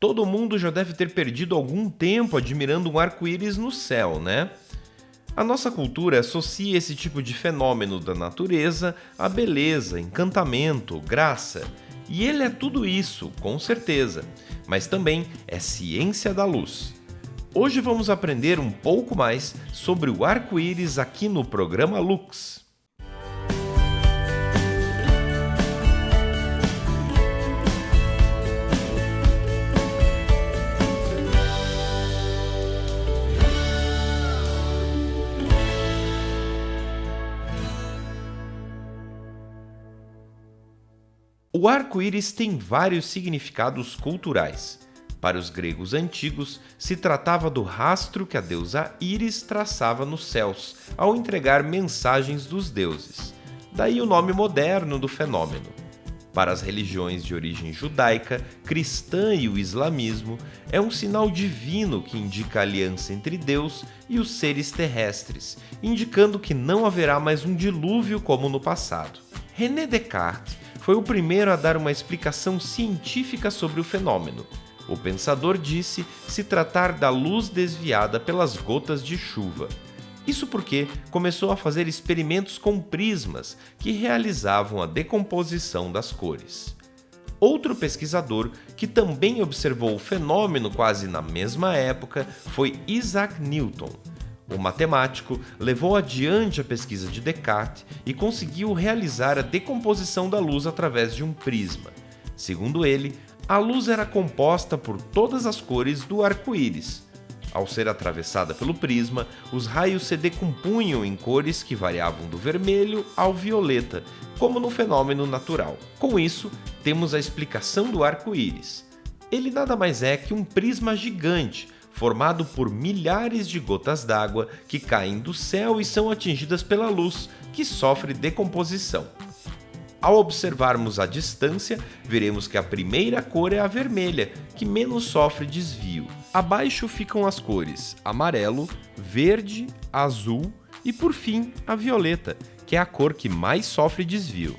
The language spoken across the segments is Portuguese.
Todo mundo já deve ter perdido algum tempo admirando um arco-íris no céu, né? A nossa cultura associa esse tipo de fenômeno da natureza a beleza, encantamento, graça. E ele é tudo isso, com certeza, mas também é ciência da luz. Hoje vamos aprender um pouco mais sobre o arco-íris aqui no programa Lux. O arco-íris tem vários significados culturais. Para os gregos antigos, se tratava do rastro que a deusa Íris traçava nos céus ao entregar mensagens dos deuses. Daí o nome moderno do fenômeno. Para as religiões de origem judaica, cristã e o islamismo, é um sinal divino que indica a aliança entre Deus e os seres terrestres, indicando que não haverá mais um dilúvio como no passado. René Descartes foi o primeiro a dar uma explicação científica sobre o fenômeno. O pensador disse se tratar da luz desviada pelas gotas de chuva. Isso porque começou a fazer experimentos com prismas que realizavam a decomposição das cores. Outro pesquisador que também observou o fenômeno quase na mesma época foi Isaac Newton. O matemático levou adiante a pesquisa de Descartes e conseguiu realizar a decomposição da luz através de um prisma. Segundo ele, a luz era composta por todas as cores do arco-íris. Ao ser atravessada pelo prisma, os raios se decompunham em cores que variavam do vermelho ao violeta, como no fenômeno natural. Com isso, temos a explicação do arco-íris. Ele nada mais é que um prisma gigante, formado por milhares de gotas d'água que caem do céu e são atingidas pela luz, que sofre decomposição. Ao observarmos a distância, veremos que a primeira cor é a vermelha, que menos sofre desvio. Abaixo ficam as cores amarelo, verde, azul e, por fim, a violeta, que é a cor que mais sofre desvio.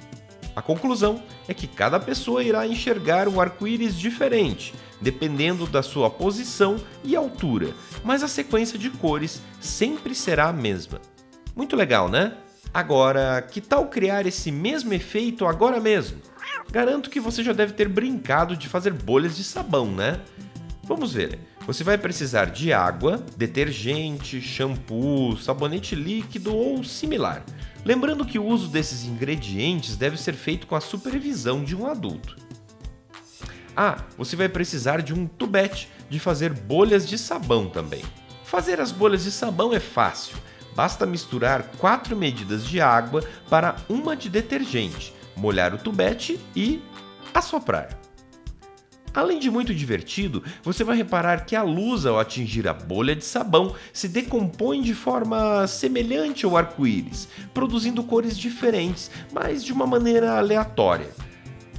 A conclusão é que cada pessoa irá enxergar um arco-íris diferente, dependendo da sua posição e altura, mas a sequência de cores sempre será a mesma. Muito legal, né? Agora, que tal criar esse mesmo efeito agora mesmo? Garanto que você já deve ter brincado de fazer bolhas de sabão, né? Vamos ver. Você vai precisar de água, detergente, shampoo, sabonete líquido ou similar. Lembrando que o uso desses ingredientes deve ser feito com a supervisão de um adulto. Ah, você vai precisar de um tubete de fazer bolhas de sabão também. Fazer as bolhas de sabão é fácil. Basta misturar 4 medidas de água para uma de detergente, molhar o tubete e assoprar. Além de muito divertido, você vai reparar que a luz, ao atingir a bolha de sabão, se decompõe de forma semelhante ao arco-íris, produzindo cores diferentes, mas de uma maneira aleatória.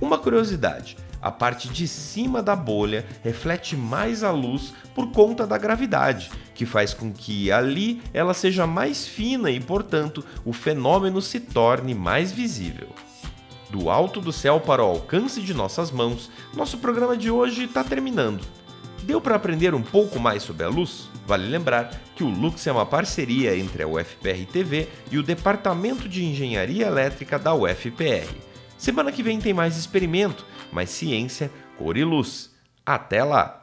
Uma curiosidade: a parte de cima da bolha reflete mais a luz por conta da gravidade, que faz com que ali ela seja mais fina e, portanto, o fenômeno se torne mais visível. Do alto do céu para o alcance de nossas mãos, nosso programa de hoje está terminando. Deu para aprender um pouco mais sobre a luz? Vale lembrar que o Lux é uma parceria entre a UFPR TV e o Departamento de Engenharia Elétrica da UFPR. Semana que vem tem mais experimento, mais ciência, cor e luz. Até lá!